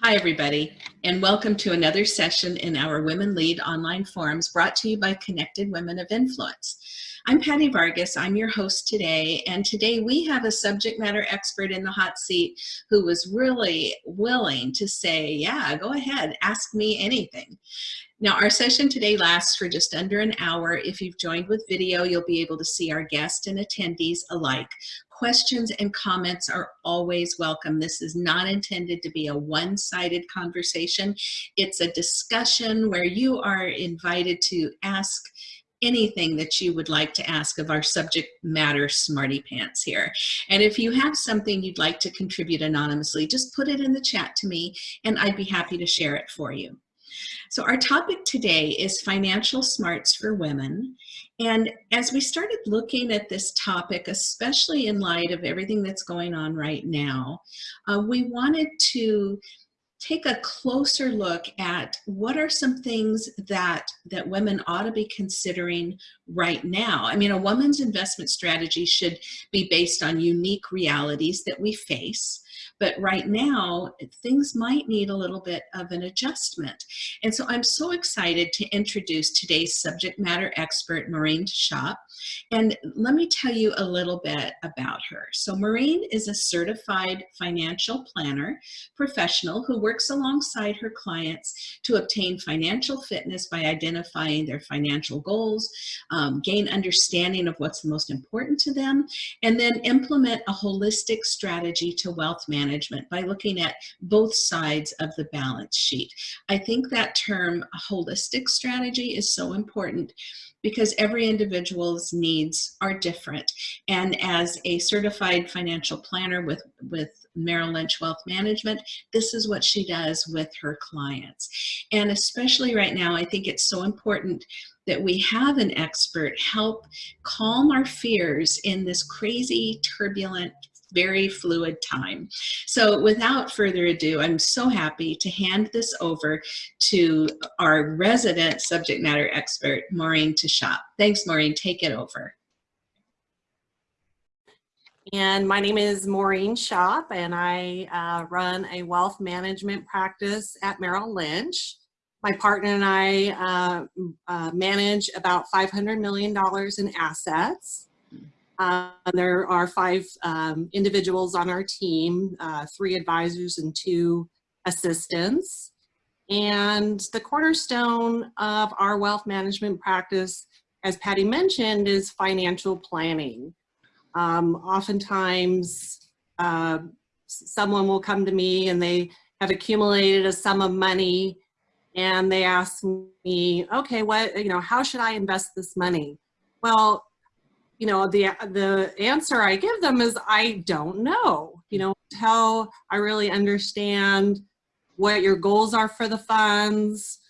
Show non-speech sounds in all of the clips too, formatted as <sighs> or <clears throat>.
Hi, everybody, and welcome to another session in our Women Lead online forums brought to you by Connected Women of Influence. I'm Patty Vargas, I'm your host today, and today we have a subject matter expert in the hot seat who was really willing to say, yeah, go ahead, ask me anything. Now, our session today lasts for just under an hour. If you've joined with video, you'll be able to see our guests and attendees alike questions and comments are always welcome. This is not intended to be a one-sided conversation. It's a discussion where you are invited to ask anything that you would like to ask of our subject matter smarty pants here. And if you have something you'd like to contribute anonymously, just put it in the chat to me and I'd be happy to share it for you. So our topic today is financial smarts for women. And as we started looking at this topic, especially in light of everything that's going on right now, uh, we wanted to take a closer look at what are some things that that women ought to be considering right now i mean a woman's investment strategy should be based on unique realities that we face but right now, things might need a little bit of an adjustment. And so I'm so excited to introduce today's subject matter expert, Maureen Shop. And let me tell you a little bit about her. So Maureen is a certified financial planner professional who works alongside her clients to obtain financial fitness by identifying their financial goals, um, gain understanding of what's the most important to them, and then implement a holistic strategy to wealth management by looking at both sides of the balance sheet. I think that term holistic strategy is so important because every individual's needs are different. And as a certified financial planner with, with Merrill Lynch Wealth Management, this is what she does with her clients. And especially right now, I think it's so important that we have an expert help calm our fears in this crazy, turbulent, very fluid time. So without further ado, I'm so happy to hand this over to our resident subject matter expert, Maureen Tashop. Thanks, Maureen. Take it over. And my name is Maureen Shop, and I uh, run a wealth management practice at Merrill Lynch. My partner and I uh, uh, manage about $500 million in assets. Uh, there are five um, individuals on our team, uh, three advisors and two assistants. And the cornerstone of our wealth management practice, as Patty mentioned, is financial planning. Um, oftentimes, uh, someone will come to me and they have accumulated a sum of money and they ask me, okay, what, you know, how should I invest this money? Well, you know, the, the answer I give them is I don't know, you know, until I really understand what your goals are for the funds,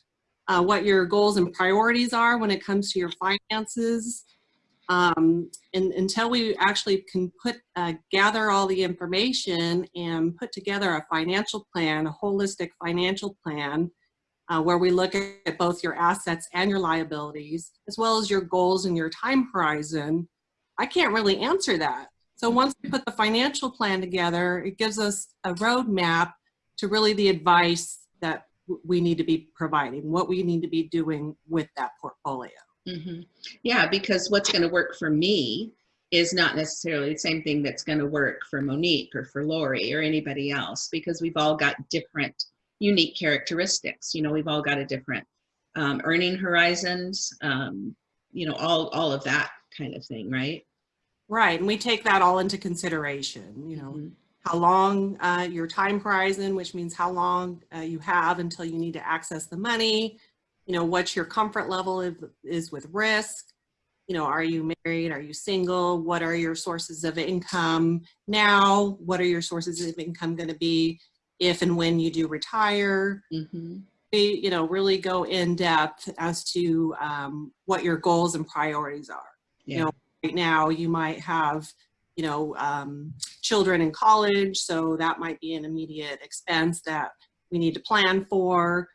uh, what your goals and priorities are when it comes to your finances. Um, and until we actually can put, uh, gather all the information and put together a financial plan, a holistic financial plan, uh, where we look at both your assets and your liabilities, as well as your goals and your time horizon, I can't really answer that. So once we put the financial plan together, it gives us a roadmap to really the advice that we need to be providing, what we need to be doing with that portfolio. Mm -hmm. Yeah, because what's going to work for me is not necessarily the same thing that's going to work for Monique or for Lori or anybody else because we've all got different unique characteristics. You know, we've all got a different um, earning horizons, um, you know, all, all of that kind of thing, right? Right, and we take that all into consideration, you know, mm -hmm. how long uh, your time horizon, which means how long uh, you have until you need to access the money, you know, what your comfort level is, is with risk, you know, are you married, are you single, what are your sources of income now, what are your sources of income going to be if and when you do retire. Mm -hmm. We, you know, really go in depth as to um, what your goals and priorities are. Yeah. You know, right now you might have you know um, children in college so that might be an immediate expense that we need to plan for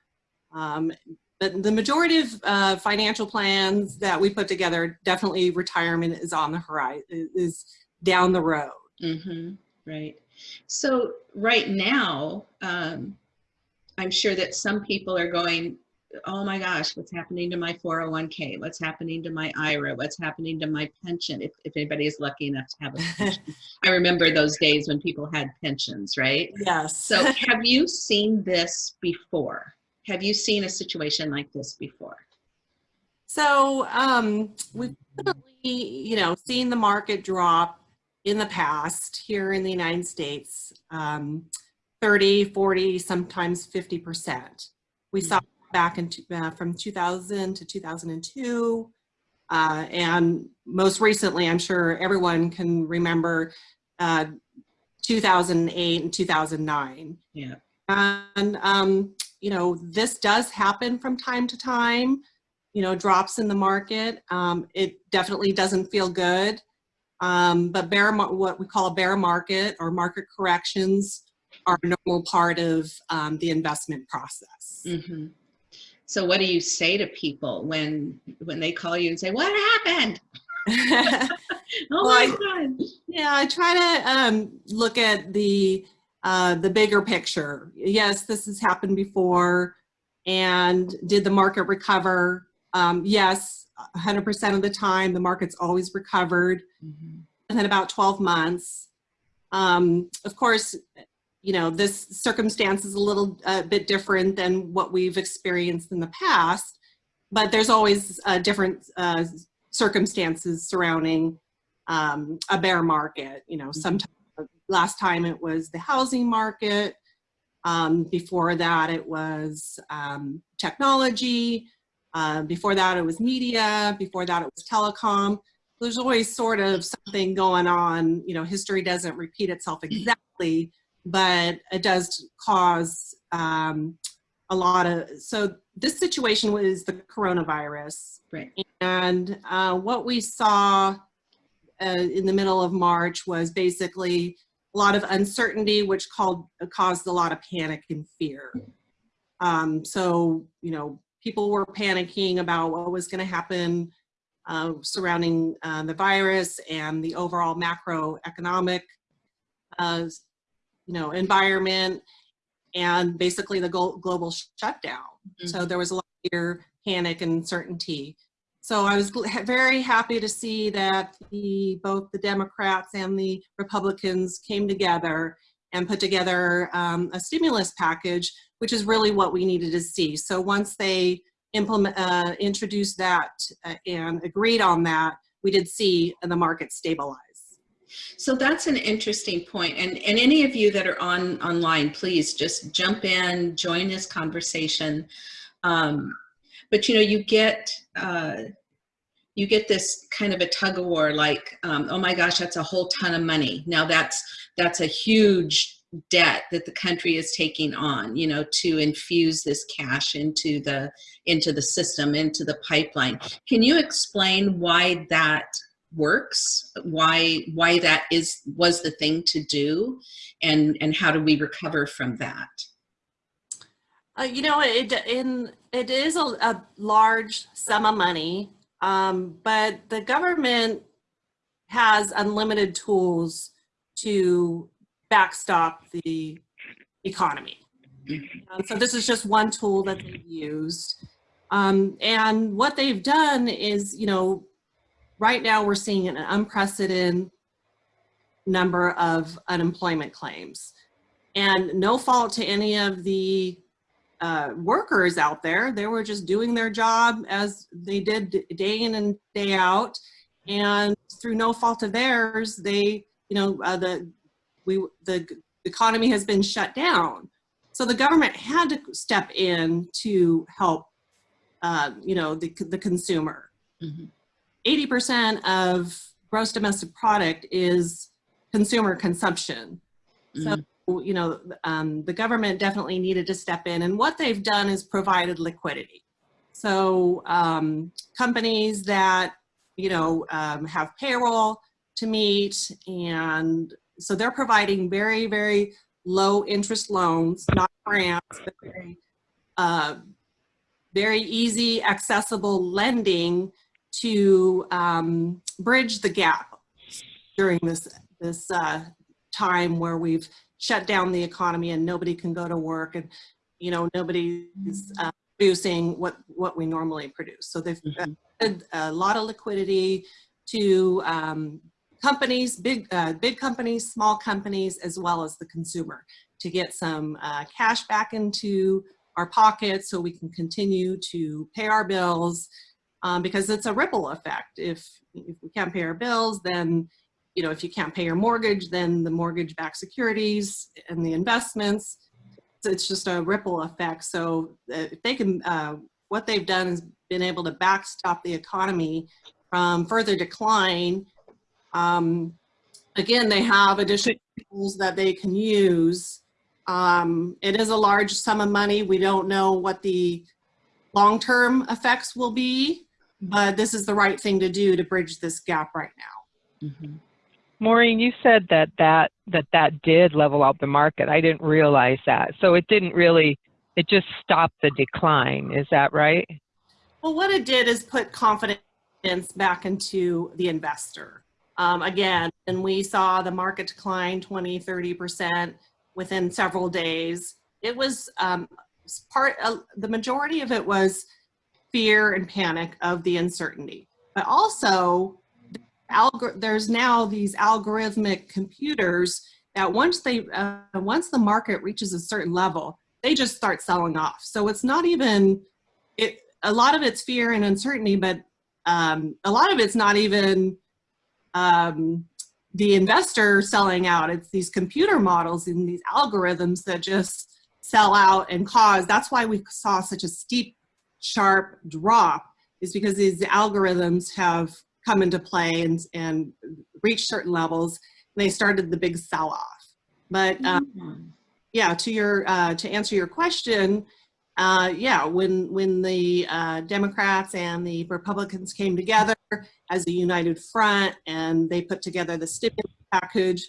um, but the majority of uh, financial plans that we put together definitely retirement is on the horizon is down the road mm -hmm. right so right now um, I'm sure that some people are going, oh my gosh, what's happening to my 401k? What's happening to my IRA? What's happening to my pension? If, if anybody is lucky enough to have a <laughs> pension. I remember those days when people had pensions, right? Yes. So have you seen this before? Have you seen a situation like this before? So um, we've you know, seen the market drop in the past here in the United States, um, 30, 40, sometimes 50%. We saw back in, uh, from 2000 to 2002. Uh, and most recently, I'm sure everyone can remember uh, 2008 and 2009. Yeah. And, um, you know, this does happen from time to time, you know, drops in the market. Um, it definitely doesn't feel good. Um, but bear, what we call a bear market or market corrections are a normal part of um, the investment process. hmm So what do you say to people when when they call you and say, "What happened?" <laughs> <laughs> Oh Well, my I- god! Yeah, I try to um, look at the uh, the bigger picture. Yes, this has happened before, and did the market recover? Um, yes, 100% of the time, the market's always recovered Mhm. within about 12 months. Um, of course, you know, this circumstance is a little uh, bit different than what we've experienced in the past, but there's always uh, different uh, circumstances surrounding um, a bear market. You know, sometimes last time it was the housing market. Um, before that, it was um, technology. Uh, before that, it was media. Before that, it was telecom. There's always sort of something going on. You know, history doesn't repeat itself <clears throat> exactly, but it does cause um, a lot of. So this situation was the coronavirus. Right. And uh, what we saw uh, in the middle of March was basically a lot of uncertainty, which called, caused a lot of panic and fear. Um, so, you know, people were panicking about what was going to happen uh, surrounding uh, the virus and the overall macroeconomic, uh, you know, environment and basically the global shutdown. So there was a lot of fear, panic, and uncertainty. So I was very happy to see that the both the Democrats and the Republicans came together and put together um, a stimulus package, which is really what we needed to see. So once they implement, uh, introduced that uh, and agreed on that, we did see the market stabilize. So that's an interesting point. And, and any of you that are on online, please just jump in, join this conversation. Um, but you know, you get, uh, you get this kind of a tug of war like, um, oh my gosh, that's a whole ton of money. Now that's, that's a huge debt that the country is taking on, you know, to infuse this cash into the, into the system, into the pipeline. Can you explain why that works why why that is was the thing to do and and how do we recover from that? Uh, you know, it in it is a, a large sum of money, um, but the government has unlimited tools to backstop the economy. Um, so this is just one tool that they've used, um, and what they've done is, you know, right now we're seeing an unprecedented number of unemployment claims, and no fault to any of the uh, workers out there. They were just doing their job as they did day in and day out. And through no fault of theirs, they, you know, uh, the, we, the economy has been shut down. So the government had to step in to help, uh, you know, the, the consumer. Mhm. 80% of gross domestic product is consumer consumption. So, Mhm. you know, um, the government definitely needed to step in, and what they've done is provided liquidity. So, um, companies that you know um, have payroll to meet, and so they're providing very, very low interest loans, not grants, but very, uh, very easy, accessible lending to um, bridge the gap during this this uh, time where we've shut down the economy and nobody can go to work and you know, nobody's uh, producing what, what we normally produce. So they've Mhm. added a lot of liquidity to um, companies, big, uh, big companies, small companies, as well as the consumer to get some uh, cash back into our pockets so we can continue to pay our bills um, because it's a ripple effect. If, if we can't pay our bills, then, you know, if you can't pay your mortgage, then the mortgage backed securities and the investments, it's just a ripple effect. So uh, if they can, uh, what they've done is been able to backstop the economy from further decline. Um, again, they have additional tools that they can use. Um, it is a large sum of money. We don't know what the long-term effects will be, but this is the right thing to do to bridge this gap right now. Mhm. Maureen, you said that that, that that did level out the market. I didn't realize that. So it didn't really, it just stopped the decline. Is that right? Well, what it did is put confidence back into the investor. Um, again, and we saw the market decline 20, 30% within several days. It was um, part, uh, the majority of it was fear and panic of the uncertainty. But also, there's now these algorithmic computers that once they, uh, once the market reaches a certain level, they just start selling off. So it's not even, it, a lot of it's fear and uncertainty, but um, a lot of it's not even um, the investor selling out. It's these computer models and these algorithms that just sell out and cause. That's why we saw such a steep, sharp drop is because these algorithms have come into play and, and reached certain levels. And they started the big sell-off. But um, Mhm. yeah, to your uh, to answer your question, uh, yeah, when when the uh, Democrats and the Republicans came together as a united front and they put together the stimulus package,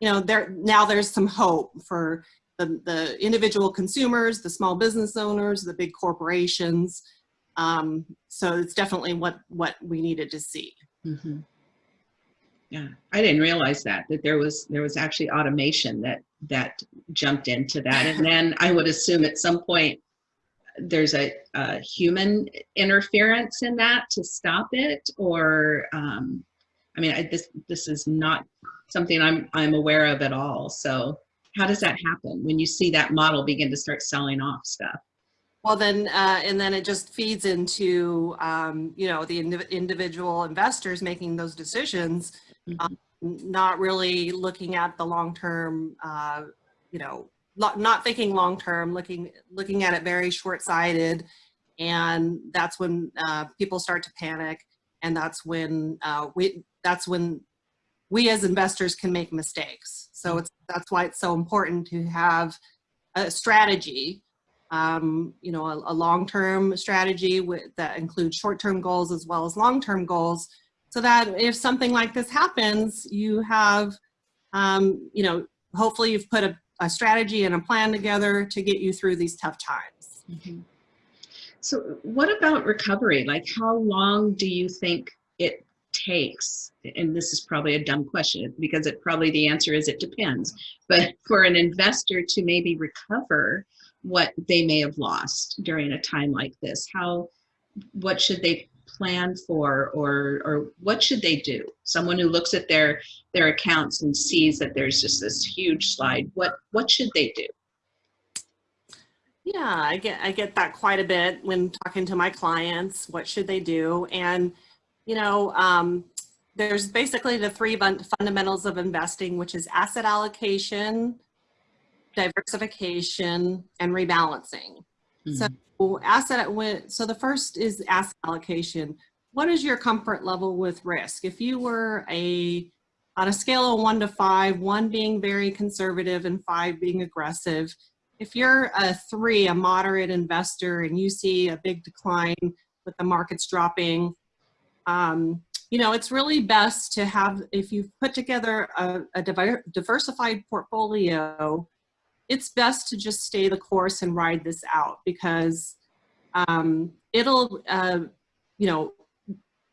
you know, there now there's some hope for the, the individual consumers, the small business owners, the big corporations. Um, so it's definitely what what we needed to see. Mhm. Yeah, I didn't realize that, that there was, there was actually automation that, that jumped into that. And then I would assume at some point, there's a, a human interference in that to stop it or, um, I mean, I, this, this is not something I'm, I'm aware of at all. So how does that happen when you see that model begin to start selling off stuff? Well, then, uh, and then it just feeds into, um, you know, the indiv individual investors making those decisions, um, not really looking at the long-term, uh, you know, not thinking long-term, looking, looking at it very short-sighted. And that's when uh, people start to panic. And that's when uh, we, that's when we as investors can make mistakes. So it's, that's why it's so important to have a strategy um, you know, a, a long-term strategy with, that includes short-term goals as well as long-term goals, so that if something like this happens, you have, um, you know, hopefully you've put a, a strategy and a plan together to get you through these tough times. Mhm. So what about recovery? Like how long do you think it takes? And this is probably a dumb question because it probably the answer is it depends. But for an investor to maybe recover what they may have lost during a time like this, how, what should they plan for or, or what should they do? Someone who looks at their, their accounts and sees that there's just this huge slide, what, what should they do? Yeah, I get I get that quite a bit when talking to my clients. What should they do? And you know, um, there's basically the three fun- fundamentals of investing, which is asset allocation, diversification, and rebalancing. So asset so the first is asset allocation. What is your comfort level with risk? If you were a on a scale of one to five, one being very conservative and five being aggressive, if you're a three, a moderate investor, and you see a big decline with the markets dropping, um, you know, it's really best to have, if you've put together a, a diver- diversified portfolio, it's best to just stay the course and ride this out because um, it'll, uh, you know,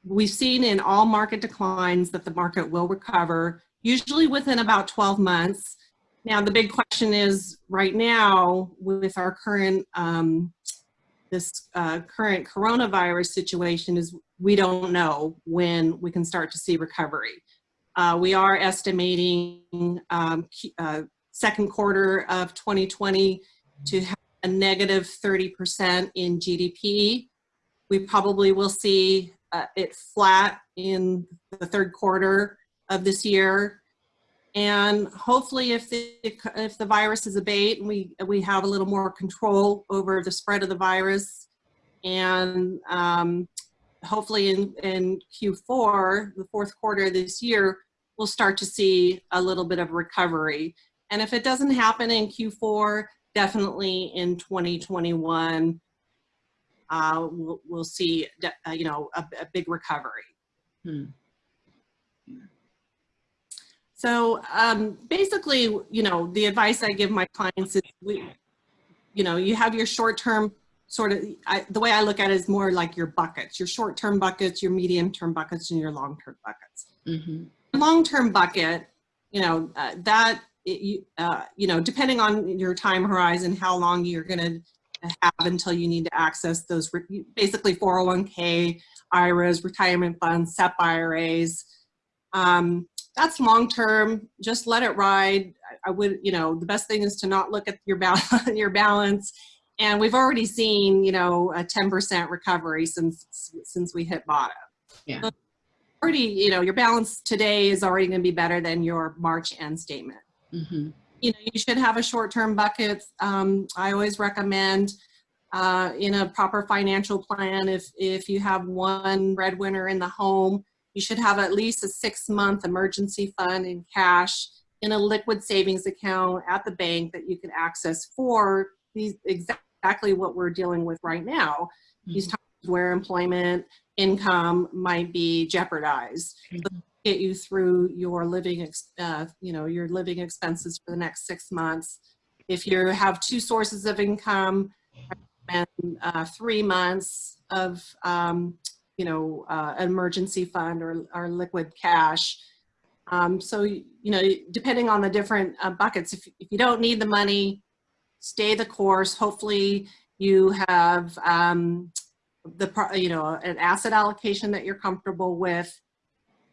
we've seen in all market declines that the market will recover, usually within about 12 months. Now, the big question is right now with our current, um, this uh, current coronavirus situation is we don't know when we can start to see recovery. Uh, we are estimating um, uh, second quarter of 2020 to have a negative 30% in GDP. We probably will see uh, it flat in the third quarter of this year. And hopefully if the, if the viruses abate and we, we have a little more control over the spread of the virus and um, hopefully in, in Q4, the fourth quarter of this year, we'll start to see a little bit of recovery. And if it doesn't happen in Q4, definitely in 2021, uh, we'll, we'll see, uh, you know, a, a big recovery. Hmm. So um, basically, you know, the advice I give my clients is, we, you know, you have your short-term sort of, I, the way I look at it is more like your buckets, your short-term buckets, your medium-term buckets, and your long-term buckets. Mm -hmm. Long-term bucket, you know, uh, that, it, you, uh, you know, depending on your time horizon, how long you're going to have until you need to access those, basically 401k, IRAs, retirement funds, SEP IRAs, um, that's long term. Just let it ride. I, I would, you know, the best thing is to not look at your balance. <laughs> your balance. And we've already seen, you know, a 10% recovery since since we hit bottom. Yeah. So already, you know, your balance today is already going to be better than your March end statement. Mm -hmm. You know, you should have a short-term bucket. Um, I always recommend uh, in a proper financial plan if if you have one breadwinner in the home you should have at least a six month emergency fund in cash in a liquid savings account at the bank that you can access for these exactly what we're dealing with right now. Mm -hmm. These times where employment income might be jeopardized. Mm -hmm. Get you through your living, uh, you know, your living expenses for the next six months. If you have two sources of income, and uh, three months of um, you know, uh, emergency fund or, or liquid cash. Um, so, you know, depending on the different uh, buckets, if, if you don't need the money, stay the course. Hopefully you have um, the, you know, an asset allocation that you're comfortable with.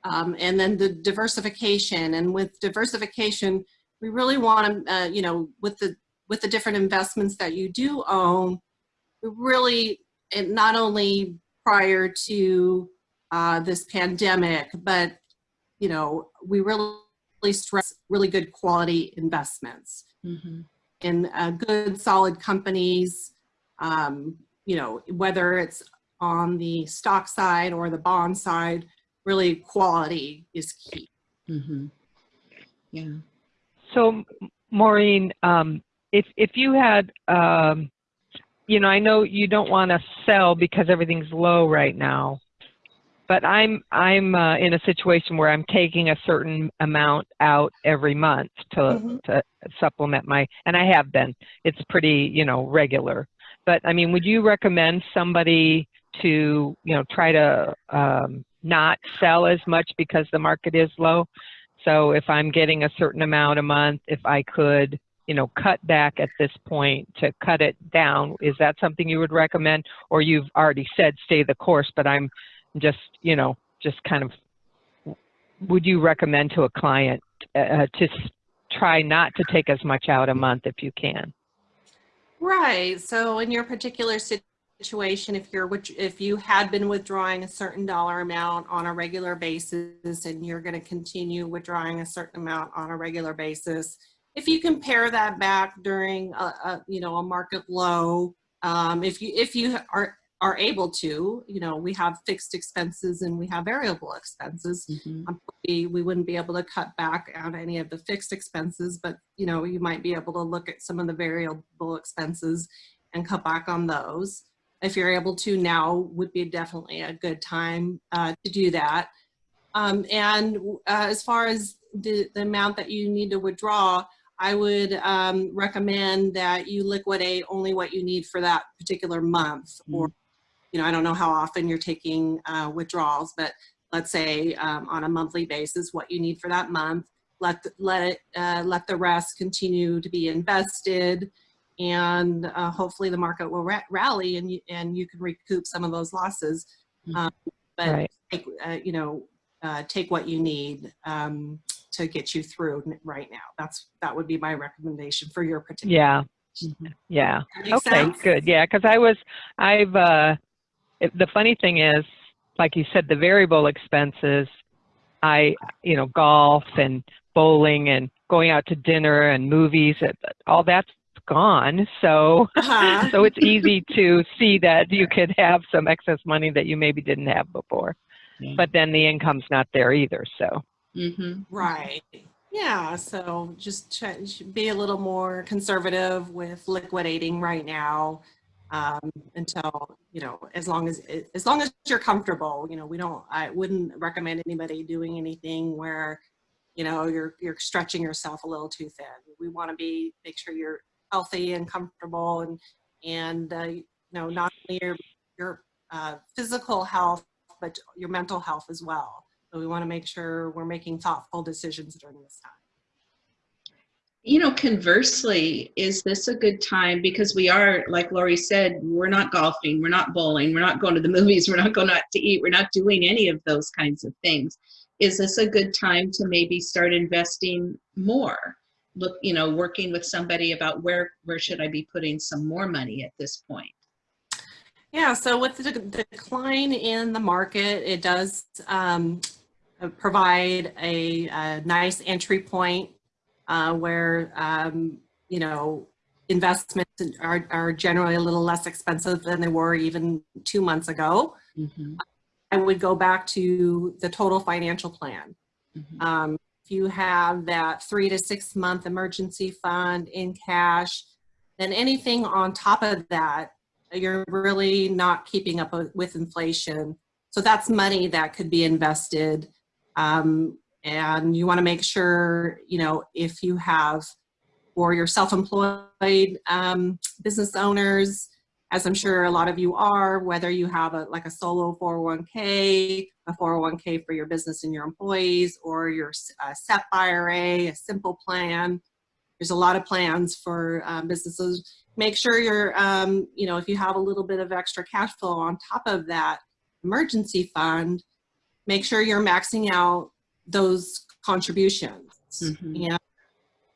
Um, and then the diversification and with diversification, we really want to, uh, you know, with the, with the different investments that you do own, we really, it not only prior to uh, this pandemic, but you know, we really stress really good quality investments mm -hmm. in uh, good solid companies, um, you know, whether it's on the stock side or the bond side, really quality is key. Mm -hmm. Yeah. So Maureen, um, if, if you had um, you know, I know you don't want to sell because everything's low right now, but I'm I'm uh, in a situation where I'm taking a certain amount out every month to mm -hmm. to supplement my, and I have been. It's pretty, you know, regular. But I mean, would you recommend somebody to, you know, try to um, not sell as much because the market is low? So if I'm getting a certain amount a month, if I could you know, cut back at this point to cut it down. Is that something you would recommend? Or you've already said stay the course, but I'm just, you know, just kind of, would you recommend to a client uh, to try not to take as much out a month if you can? Right. So in your particular situation, if you're if you had been withdrawing a certain dollar amount on a regular basis and you're going to continue withdrawing a certain amount on a regular basis, if you compare that back during a, a you know a market low, um, if you if you are are able to, you know, we have fixed expenses and we have variable expenses. Mm -hmm. um, we, we wouldn't be able to cut back on any of the fixed expenses, but you know, you might be able to look at some of the variable expenses and cut back on those. If you're able to now would be definitely a good time uh, to do that. Um, and uh, as far as the, the amount that you need to withdraw, I would um, recommend that you liquidate only what you need for that particular month. Mm. Or, you know, I don't know how often you're taking uh, withdrawals, but let's say um, on a monthly basis, what you need for that month, let the, let it uh, let the rest continue to be invested, and uh, hopefully the market will ra rally and you, and you can recoup some of those losses. Mhm. Um, but Right. take, uh, you know, uh, take what you need um, to get you through right now. That's that would be my recommendation for your particular. Yeah, Mhm. yeah. Okay, sense? good. Yeah, because I was, I've, uh, it, the funny thing is, like you said, the variable expenses, I, you know, golf and bowling and going out to dinner and movies, it- all that's gone. So, Uh-huh. so it's easy to see that you could have some excess money that you maybe didn't have before. Yeah. But then the income's not there either. So, Mhm. Right. Yeah. So just try, be a little more conservative with liquidating right now um, until you know, as long as as long as you're comfortable. You know, we don't. I wouldn't recommend anybody doing anything where you know you're you're stretching yourself a little too thin. We want to be make sure you're healthy and comfortable and and uh, you know not only your your uh, physical health but your mental health as well. So we want to make sure we're making thoughtful decisions during this time. You know, conversely, is this a good time? Because we are, like Lori said, we're not golfing, we're not bowling, we're not going to the <laughs> movies, we're not going out to eat, we're not doing any of those kinds of things. Is this a good time to maybe start investing more? Look, you know, working with somebody about where where should I be putting some more money at this point? Yeah, so with the decline in the market, it does um, provide a, a nice entry point uh, where, um, you know, investments are, are generally a little less expensive than they were even two months ago. Mhm, I would go back to the total financial plan. mhm. Um, if you have that three to six month emergency fund in cash, then anything on top of that, you're really not keeping up with inflation. So that's money that could be invested. Um, and you want to make sure, you know, if you have, or you're self-employed um, business owners, as I'm sure a lot of you are, whether you have a like a solo 401k, a 401k for your business and your employees, or your uh, SEP IRA, a simple plan. There's a lot of plans for um, businesses. Make sure you're, um, you know, if you have a little bit of extra cash flow on top of that emergency fund, make sure you're maxing out those contributions. Mhm. And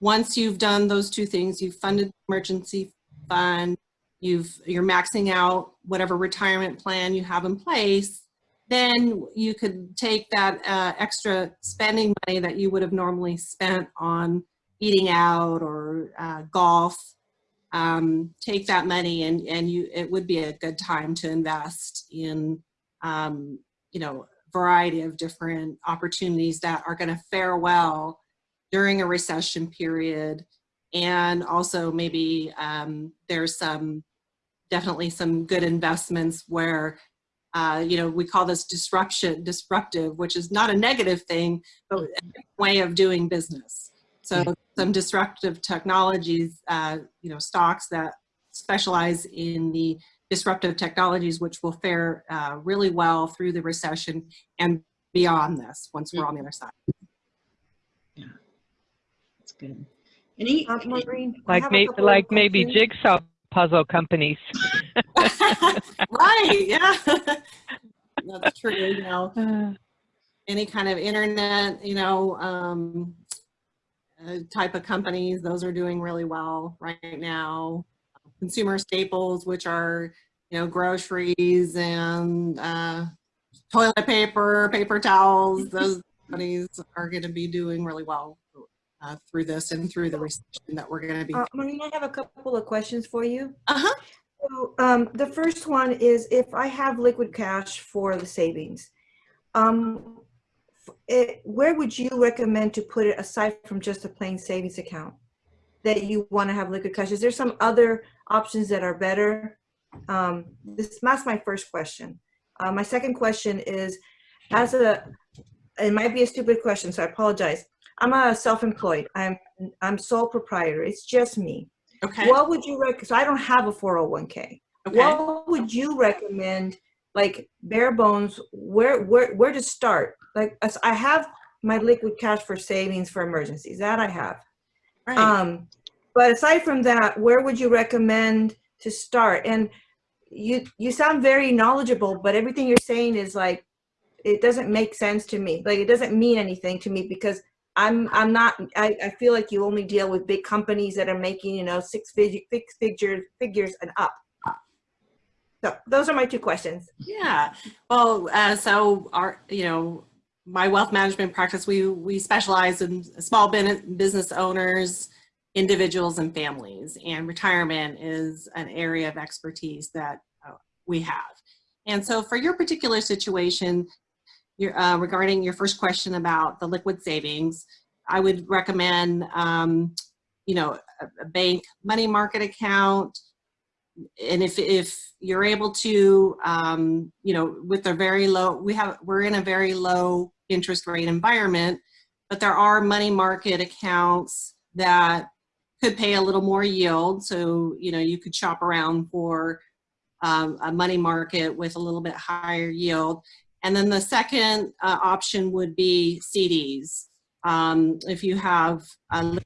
once you've done those two things, you've funded the emergency fund, you've you're maxing out whatever retirement plan you have in place, then you could take that uh, extra spending money that you would have normally spent on eating out or uh, golf, um, take that money and and you it would be a good time to invest in um, you know variety of different opportunities that are going to fare well during a recession period. And also maybe um, there's some definitely some good investments where uh, you know we call this disruption disruptive which is not a negative thing but a way of doing business. So some disruptive technologies uh, you know stocks that specialize in the disruptive technologies which will fare uh, really well through the recession and beyond this once we're on the other side. Yeah, That's good. Any, Uh, Maureen, like have a maybe, like maybe jigsaw puzzle companies. <laughs> <laughs> right yeah. That's true you know. <sighs> Uh, any kind of internet you know um, uh, type of companies those are doing really well right now consumer staples which are you know groceries and uh, toilet paper paper towels <laughs> those companies are going to be doing really well uh, through this and through the recession that we're going to be Uh, Maureen, I have a couple of questions for you. uh-huh So, um, the first one is if I have liquid cash for the savings, um, it, where would you recommend to put it aside from just a plain savings account? That you want to have liquid cash? Is there some other options that are better? Um, this, that's my first question. Uh, my second question is, as a, it might be a stupid question, so I apologize. I'm a self-employed. I'm, I'm sole proprietor. It's just me. okay What would you recommend? So I don't have a 401k. okay What would you recommend, like bare bones, where where where to start? Like I have my liquid cash for savings for emergencies. That I have. Right. Um, but aside from that, where would you recommend to start? And you you sound very knowledgeable, but everything you're saying is like it doesn't make sense to me. Like it doesn't mean anything to me because I'm I'm not. I, I feel like you only deal with big companies that are making you know six figure six figures figures and up. So those are my two questions. Yeah. Well, uh, so our, you know, my wealth management practice, we, we specialize in small business owners, individuals and families and retirement is an area of expertise that uh, we have. And so for your particular situation, your, uh, regarding your first question about the liquid savings, I would recommend, um, you know, a, a bank money market account, and if if you're able to um, you know with a very low we have we're in a very low interest rate environment but there are money market accounts that could pay a little more yield. So you know you could shop around for um, a money market with a little bit higher yield. And then the second uh, option would be CDs um, if you have a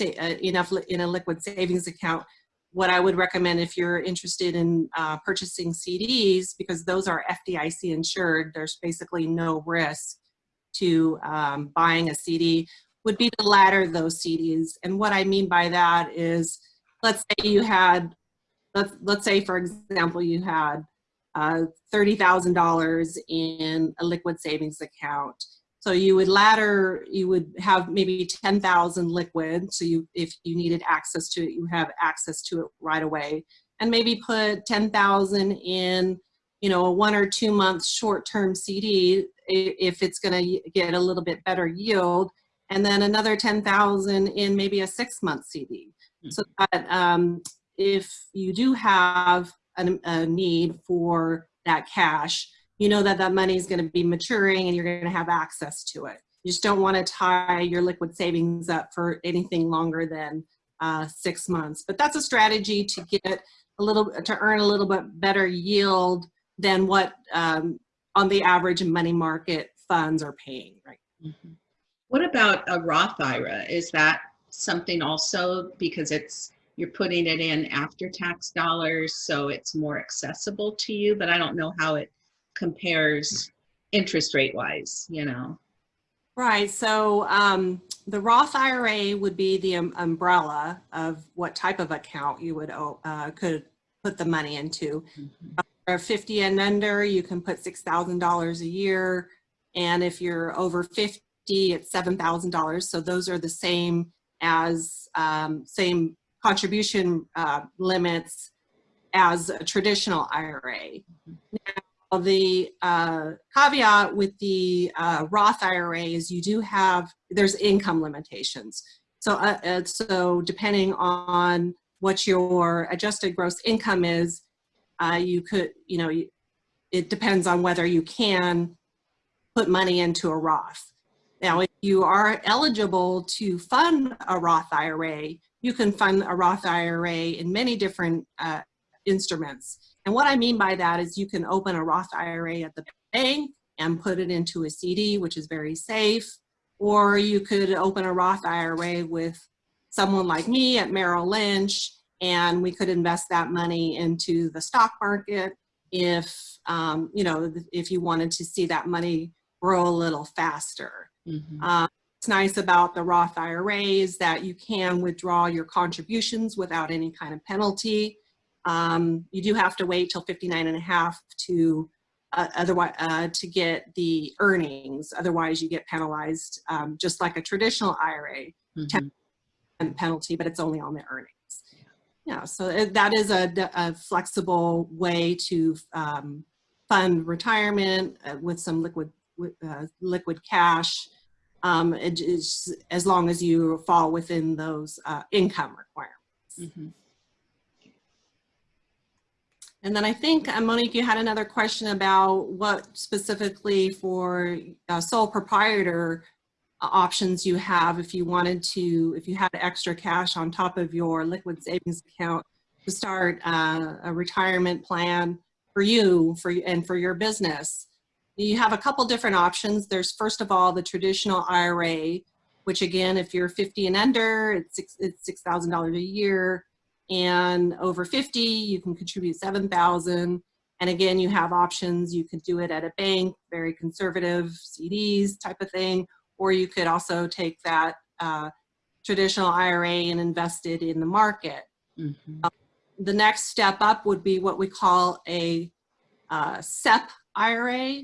uh, enough in a liquid savings account what I would recommend if you're interested in uh, purchasing CDs, because those are FDIC insured, there's basically no risk to um, buying a CD, would be to ladder those CDs. And what I mean by that is, let's say you had, let's, let's say for example, you had uh, $30,000 in a liquid savings account so you would ladder, you would have maybe 10,000 liquid. So you, if you needed access to it, you have access to it right away. And maybe put 10,000 in, you know, a one or two month short-term CD if it's gonna get a little bit better yield. And then another 10,000 in maybe a six month CD. Mm -hmm. So that um, if you do have a, a need for that cash, you know that that money is going to be maturing and you're going to have access to it. You just don't want to tie your liquid savings up for anything longer than uh, six months. But that's a strategy to get a little, to earn a little bit better yield than what um, on the average money market funds are paying, right? Mm -hmm. What about a Roth IRA? Is that something also because it's you're putting it in after tax dollars, so it's more accessible to you, but I don't know how it compares interest rate wise, you know? Right. So um, the Roth IRA would be the um, umbrella of what type of account you would uh, could put the money into. Mm -hmm. For 50 and under, you can put $6,000 a year. And if you're over 50, it's $7,000. So those are the same as um, same contribution uh, limits as a traditional IRA. -hmm the uh, caveat with the uh, Roth IRA is you do have, there's income limitations. So, uh, uh, so depending on what your adjusted gross income is, uh, you could, you know, it depends on whether you can put money into a Roth. Now, if you are eligible to fund a Roth IRA, you can fund a Roth IRA in many different uh, instruments. And what I mean by that is you can open a Roth IRA at the bank and put it into a CD, which is very safe. Or you could open a Roth IRA with someone like me at Merrill Lynch, and we could invest that money into the stock market if, um, you know, if you wanted to see that money grow a little faster. Mm -hmm. um, it's nice about the Roth IRAs that you can withdraw your contributions without any kind of penalty. Um, you do have to wait till 59 and a half to uh, otherwise uh, to get the earnings. Otherwise, you get penalized, um, just like a traditional IRA mm -hmm. penalty, but it's only on the earnings. Yeah, so that is a, a flexible way to um, fund retirement uh, with some liquid uh, liquid cash. Um, it is as long as you fall within those uh, income requirements. Mm -hmm. And then I think, uh, Monique, you had another question about what specifically for uh, sole proprietor uh, options you have if you wanted to, if you had extra cash on top of your liquid savings account to start uh, a retirement plan for you for you and for your business. you have a couple different options. There's first of all the traditional IRA, which again, if you're 50 and under, it's six, it's $6,000 a year, and over 50, you can contribute 7,000. And again, you have options. You could do it at a bank, very conservative CDs type of thing, or you could also take that uh, traditional IRA and invest it in the market. Mhm. The next step up would be what we call a uh, SEP IRA.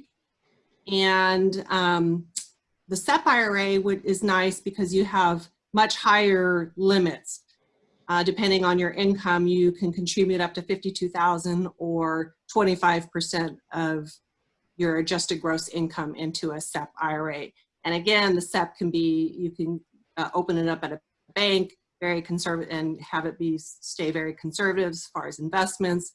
And um, the SEP IRA would, is nice because you have much higher limits. Uh, depending on your income, you can contribute up to 52,000 or 25% of your adjusted gross income into a SEP IRA. And again, the SEP can be, you can uh, open it up at a bank, very conservative, and have it be, stay very conservative as far as investments.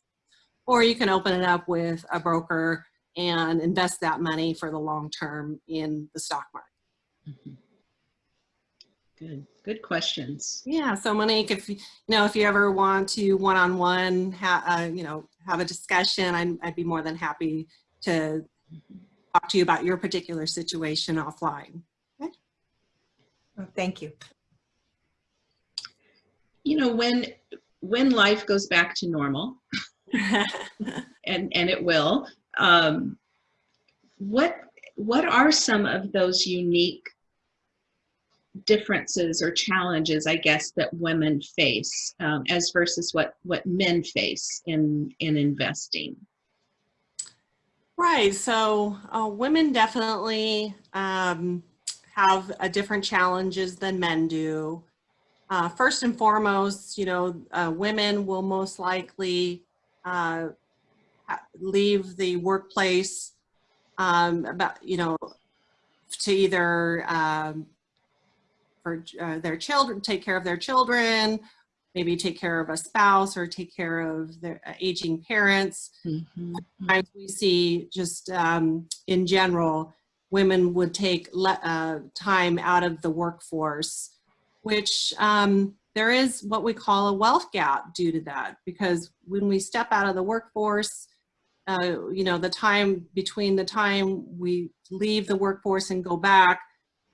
Or you can open it up with a broker and invest that money for the long term in the stock market. Mhm. Good, good questions. Yeah, so Monique, if you know if you ever want to one-on-one, ha uh, you know, have a discussion, I'd, I'd be more than happy to talk to you about your particular situation offline. Oh, Thank you. You know, when, when life goes back to normal, <laughs> and, and it will, um, what, what are some of those unique differences or challenges, I guess, that women face um, as versus what, what men face in, in investing? Right, so uh, women definitely um, have a different challenges than men do. Uh, first and foremost, you know, uh, women will most likely uh, leave the workplace um, about, you know, to either um, for uh, their children, take care of their children, maybe take care of a spouse or take care of their uh, aging parents Mhm. times we see just um, in general, women would take le- uh, time out of the workforce, which um, there is what we call a wealth gap due to that. Because when we step out of the workforce, uh, you know, the time between the time we leave the workforce and go back,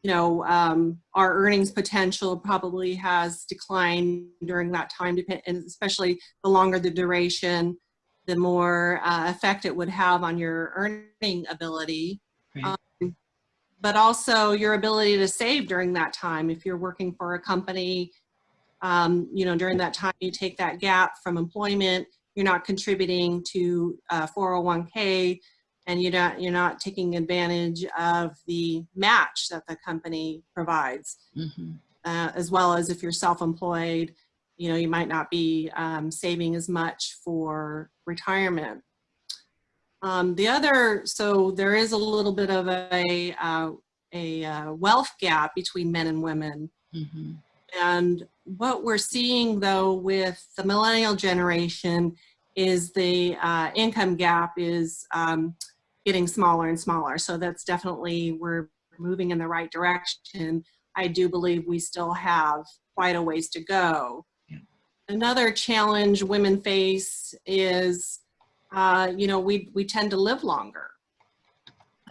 know, um, our earnings potential probably has declined during that time, and especially the longer the duration, the more uh, effect it would have on your earning ability. Right. Um, but also your ability to save during that time. If you're working for a company, um, you know, during that time you take that gap from employment, you're not contributing to uh, 401k and you're not, you're not taking advantage of the match that the company provides Mhm. uh, as well as if you're self-employed, you know, you might not be um, saving as much for retirement. Um, the other, so there is a little bit of a, uh, a uh, wealth gap between men and women. Mhm. And what we're seeing though with the millennial generation is the uh, income gap is um, getting smaller and smaller. So that's definitely, we're moving in the right direction. I do believe we still have quite a ways to go. Yeah. Another challenge women face is, uh, you know, we, we tend to live longer.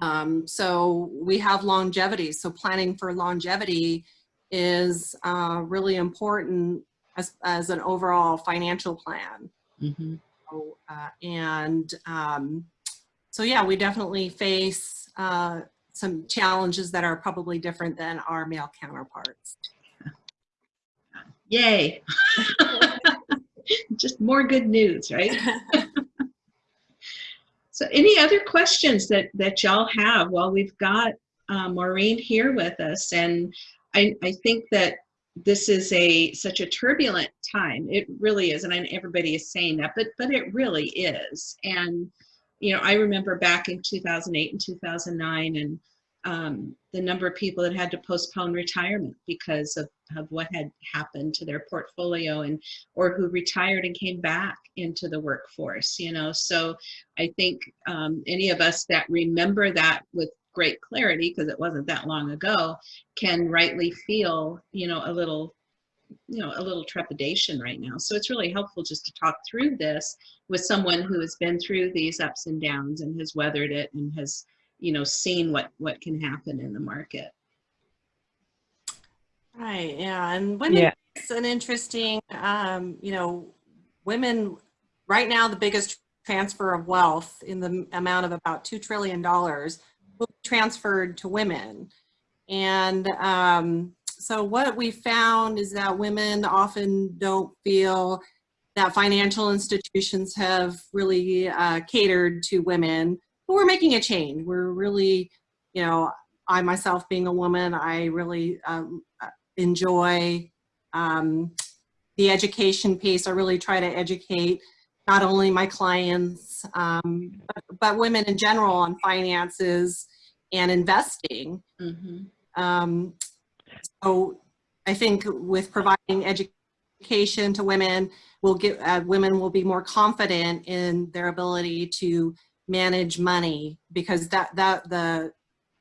Um, so we have longevity. So planning for longevity is uh, really important as, as an overall financial plan. Mhm. So, uh, and um, so, yeah, we definitely face uh, some challenges that are probably different than our male counterparts. Yay. <laughs> Just more good news, right? <laughs> So any other questions that, that y'all have while we've got uh, Maureen here with us? And I, I think that this is a such a turbulent time. It really is. And I, everybody is saying that, but, but it really is. And, you know, I remember back in 2008 and 2009 and um, the number of people that had to postpone retirement because of, of what had happened to their portfolio and or who retired and came back into the workforce you know? So i think um, any of us that remember that with great clarity because it wasn't that long ago can rightly feel you know a little you know a little trepidation right now so it's really helpful just to talk through this with someone who has been through these ups and downs and has weathered it and has you know, seen what, what can happen in the market. Right, yeah, and women, Yeah. it's an interesting, um, you know, women, right now, the biggest transfer of wealth in the amount of about $2 trillion will be transferred to women. And um, so what we found is that women often don't feel that financial institutions have really uh, catered to women, but we're making a change. We're really, you know, I myself being a woman, I really um, enjoy um, the education piece. I really try to educate not only my clients, um, but, but, women in general on finances and investing. Mhm. Um, so I think with providing education to women, will get uh, women will be more confident in their ability to manage money because that that the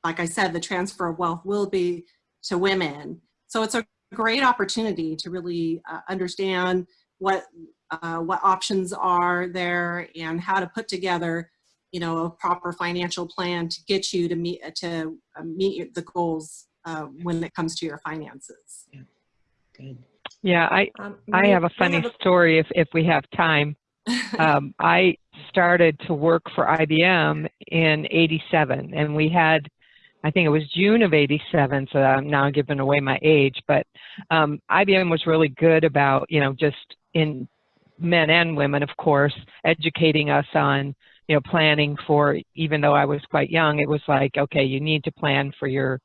like I said, the transfer of wealth will be to women. So it's a great opportunity to really uh, understand what uh, what options are there and how to put together, you know, a proper financial plan to get you to meet to uh, meet the goals uh, when it comes to your finances. Good. Yeah, I, Um, I have a funny story if, if we have time. <laughs> Um, I started to work for IBM in 87 and we had, I think it was June of 87, so I'm now giving away my age, but um, IBM was really good about, you know, just in men and women, of course, educating us on, you know, planning for, even though I was quite young, it was like, okay, you need to plan for your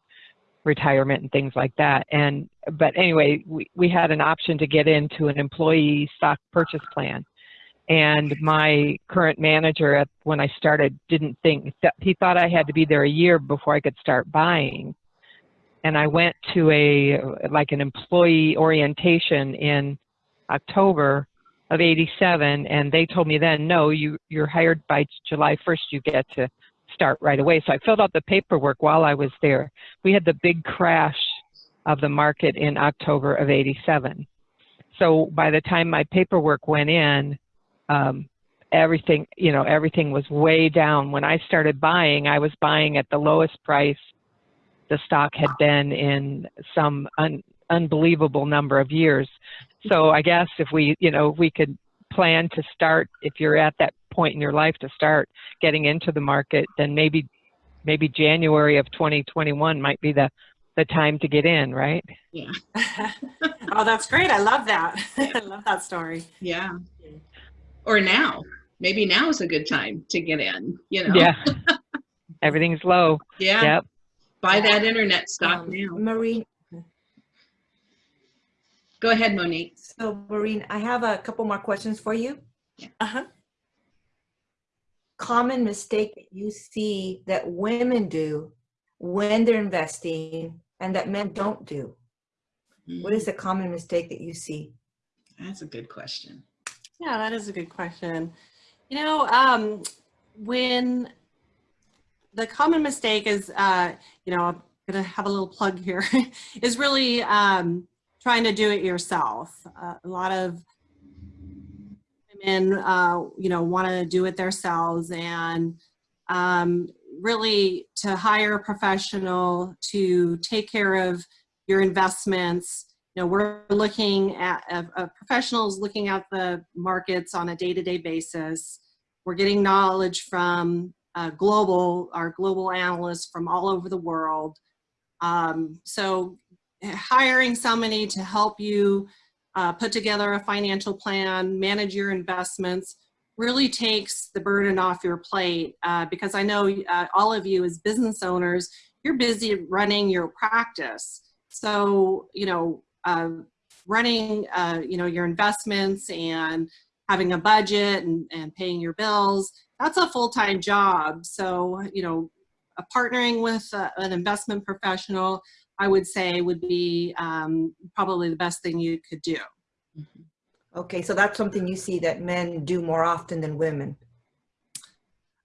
retirement and things like that. And, but anyway, we, we had an option to get into an employee stock purchase plan. And my current manager at when I started didn't think that he thought I had to be there a year before I could start buying. And I went to a like an employee orientation in October of 87 and they told me then no you you're hired by July 1st you get to start right away. So I filled out the paperwork while I was there. We had the big crash of the market in October of 87. So by the time my paperwork went in, um, everything, you know, everything was way down. When I started buying, I was buying at the lowest price the stock had been in some un unbelievable number of years. So I guess if we, you know, we could plan to start, if you're at that point in your life to start getting into the market, then maybe maybe January of 2021 might be the the time to get in, right? Yeah. <laughs> <laughs> oh, that's great. I love that. <laughs> I love that story. Yeah. Or now. Maybe now is a good time to get in, you know? Yeah. Everything's low. Yeah. Yep. Buy that internet stock um, now. Maureen, Go ahead, Monique. so Maureen, I have a couple more questions for you. Uh-huh. Common mistake that you see that women do when they're investing and that men don't do. What is a common mistake that you see? That's a good question. Yeah, that is a good question. You know, um, when the common mistake is, uh, you know, I'm gonna have a little plug here, <laughs> is really um, trying to do it yourself. Uh, a lot of women, uh, you know, want to do it themselves and um, really to hire a professional to take care of your investments. You know, we're looking at professionals looking at the markets on a day-to-day basis. We're getting knowledge from uh, global, our global analysts from all over the world. Um, so hiring somebody to help you uh, put together a financial plan, manage your investments, really takes the burden off your plate uh, because I know uh, all of you as business owners, you're busy running your practice. So, you know, uh, running, uh, you know, your investments and having a budget and, and paying your bills, that's a full-time job. So, you know, a partnering with uh, an investment professional, I would say would be um, probably the best thing you could do. Okay, so that's something you see that men do more often than women.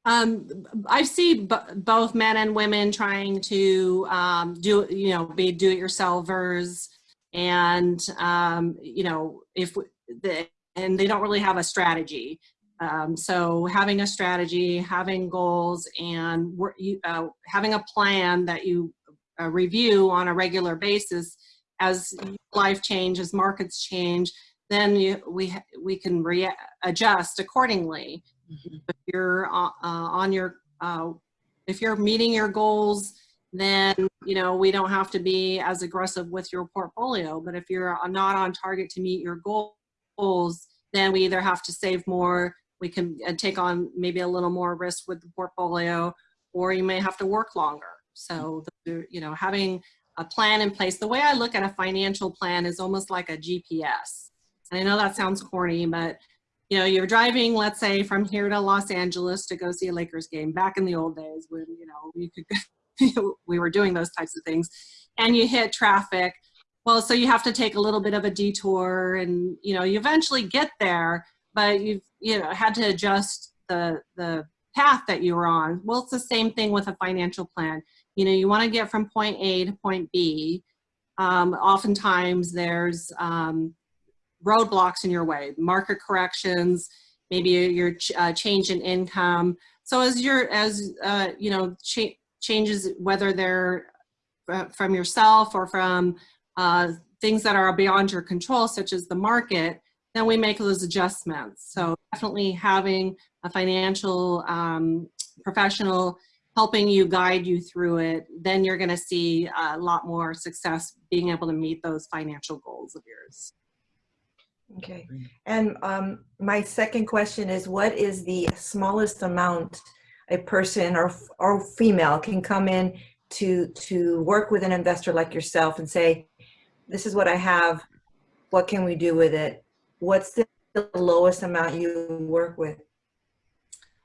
Um, I see both men and women trying to um, do, you know, be do-it-yourselfers, and um, you know, if the and they don't really have a strategy. Um, so having a strategy, having goals, and uh, having a plan that you uh, review on a regular basis as life changes, markets change, then you, we we can rea- adjust accordingly. Mhm. If you're uh, uh, on your uh, if you're meeting your goals, then you know we don't have to be as aggressive with your portfolio. But if you're not on target to meet your goals, then we either have to save more, we can uh, take on maybe a little more risk with the portfolio, or you may have to work longer. So mm. the, you know having a plan in place. The way I look at a financial plan is almost like a GPS. And I know that sounds corny, but you know, you're driving, let's say, from here to Los Angeles to go see a Lakers game back in the old days when, you know, you could, <laughs> we were doing those types of things, and you hit traffic. Well, so you have to take a little bit of a detour and, you know, you eventually get there, but you've, you know, had to adjust the, the path that you were on. Well, it's the same thing with a financial plan. You know, you want to get from point A to point B. Um, oftentimes there's, um, roadblocks in your way, market corrections, maybe your ch uh, change in income. So as you're, as, uh, you know, cha changes, whether they're uh, from yourself or from uh, things that are beyond your control, such as the market, then we make those adjustments. So definitely having a financial um, professional helping you guide you through it, then you're gonna see a lot more success being able to meet those financial goals of yours. Okay. And um, my second question is, what is the smallest amount a person or or female can come in to to work with an investor like yourself and say, this is what I have. What can we do with it? What's the lowest amount you work with?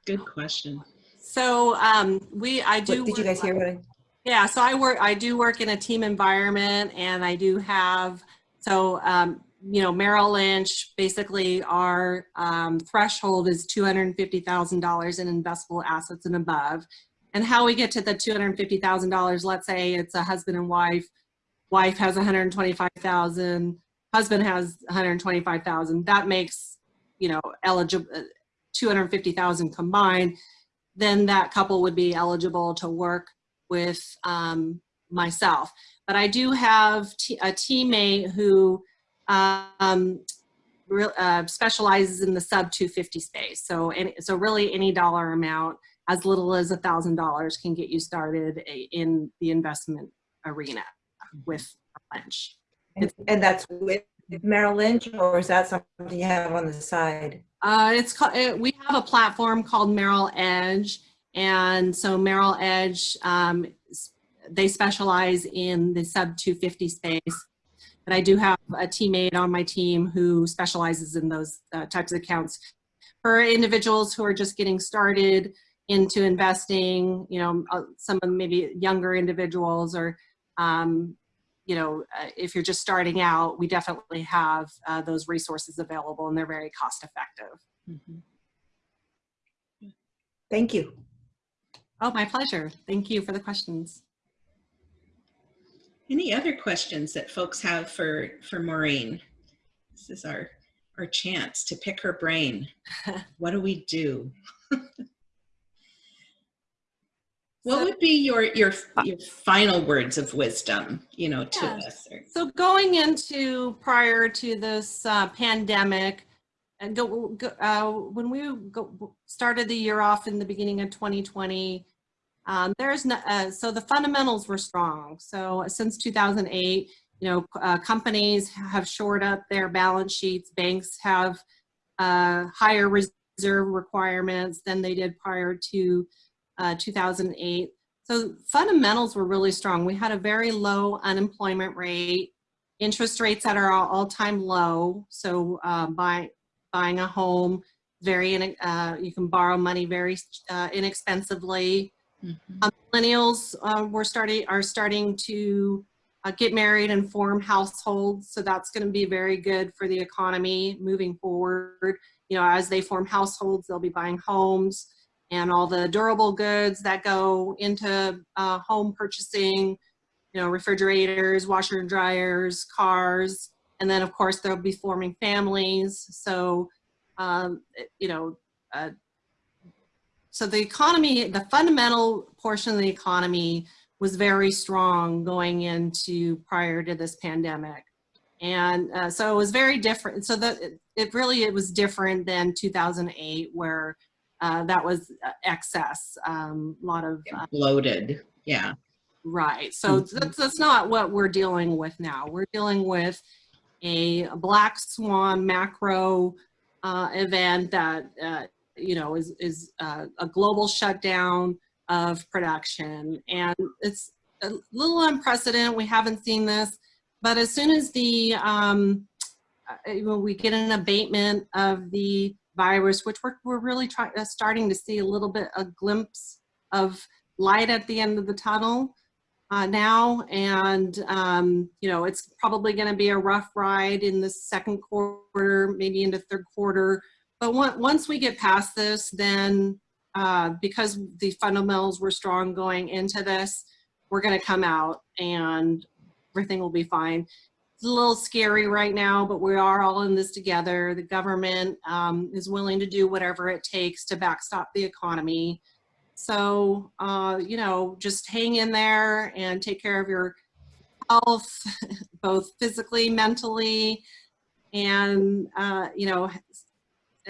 Good question. So um, we, I do. What, did you guys hear what I? Yeah, so I work, I do work in a team environment and I do have, so, um, you know, Merrill Lynch, basically our um, threshold is $250,000 in investable assets and above. And how we get to the $250,000, let's say it's a husband and wife, wife has 125,000, husband has 125,000, that makes, you know, eligible, 250,000 combined, then that couple would be eligible to work with um, myself. But I do have a teammate who um, uh, specializes in the sub 250 space. So, any, so really any dollar amount, as little as a thousand dollars, can get you started in the investment arena with Lynch. And, and that's with Merrill Lynch, or is that something you have on the side? Uh, it's called, it, we have a platform called Merrill Edge. And so Merrill Edge, um, they specialize in the sub 250 space. But I do have a teammate on my team who specializes in those uh, types of accounts. For individuals who are just getting started into investing, you know, uh, some of maybe younger individuals or, um, you know, uh, if you're just starting out, we definitely have uh, those resources available and they're very cost effective. Mhm. Thank you. Oh, my pleasure. Thank you for the questions. Any other questions that folks have for, for Maureen? This is our, our chance to pick her brain. <laughs> What do we do? <laughs> What So- would be your, your, your final words of wisdom, you know, to Yeah. us? So going into prior to this uh, pandemic, and go, go uh, when we go, started the year off in the beginning of 2020, um, there's no, uh, so the fundamentals were strong. So since 2008, you know, uh, companies have shored up their balance sheets. Banks have uh, higher reserve requirements than they did prior to uh, 2008. So fundamentals were really strong. We had a very low unemployment rate, interest rates that are all-time low. So uh, buy, buying a home, very in, uh, you can borrow money very uh, inexpensively. Um, millennials uh, were starting are starting to uh, get married and form households, so that's going to be very good for the economy moving forward. You know, as they form households, they'll be buying homes and all the durable goods that go into uh, home purchasing. You know, refrigerators, washer and dryers, cars, and then of course they'll be forming families. So, um, you know, uh, so the economy, the fundamental portion of the economy was very strong going into prior to this pandemic. And uh, so it was very different. So that it, it really, it was different than 2008 where uh, that was uh, excess, um, a lot of, uh, Bloated, yeah. right. So Mhm. that's, that's not what we're dealing with now. We're dealing with a black swan macro uh, event that, uh, you know, is, is uh, a global shutdown of production. And it's a little unprecedented. We haven't seen this. But as soon as the, um, when we get an abatement of the virus, which we're, we're really trying, uh, starting to see a little bit, a glimpse of light at the end of the tunnel uh, now. And, um, you know, it's probably going to be a rough ride in the second quarter, maybe into third quarter. But on- once we get past this, then uh, because the fundamentals were strong going into this, we're going to come out and everything will be fine. It's a little scary right now, but we are all in this together. The government um, is willing to do whatever it takes to backstop the economy. So, uh, you know, just hang in there and take care of your health, <laughs> both physically, mentally, and, uh, you know,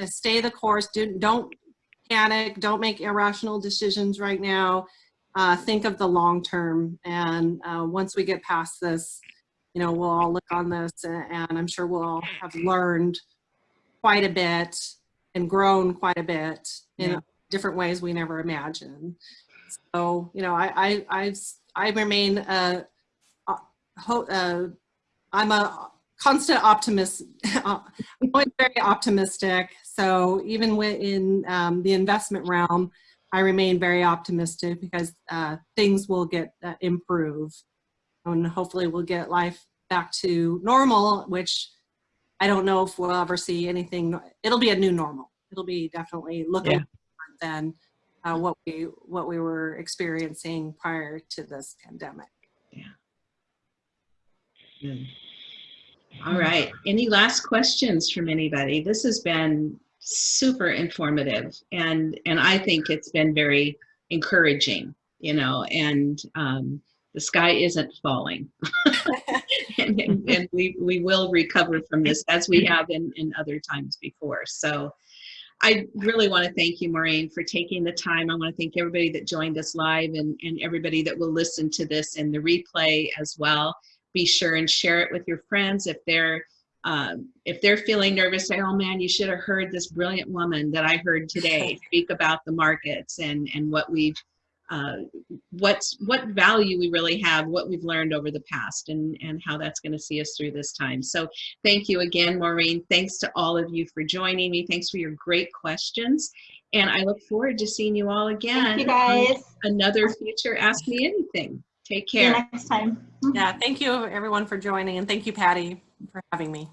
stay the course. Do, don't panic. Don't make irrational decisions right now. Uh, think of the long term. And uh, once we get past this, you know, we'll all look on this and, and I'm sure we'll all have learned quite a bit and grown quite a bit in Yeah. different ways we never imagined. So, you know, I, I, I've, I remain, uh, uh, uh, I'm a constant optimist. <laughs> I'm always very optimistic. So even within um, the investment realm, I remain very optimistic because uh, things will get uh, improve and hopefully we'll get life back to normal, which I don't know if we'll ever see anything. It'll be a new normal. It'll be definitely looking Yeah. different than uh, what we what we were experiencing prior to this pandemic. Mm. All right. Any last questions from anybody? This has been super informative and and I think it's been very encouraging, you know, and um, the sky isn't falling. <laughs> and, and, and we, we will recover from this as we have in, in other times before. So I really want to thank you, Maureen, for taking the time. I want to thank everybody that joined us live and, and everybody that will listen to this in the replay as well be sure and share it with your friends if they're um, if they're feeling nervous say oh man you should have heard this brilliant woman that i heard today <laughs> speak about the markets and and what we've uh, what's what value we really have what we've learned over the past and and how that's going to see us through this time so thank you again maureen thanks to all of you for joining me thanks for your great questions and i look forward to seeing you all again Thank you on guys. another future ask me anything take See you care next time. Yeah, thank you everyone for joining and thank you Patty for having me.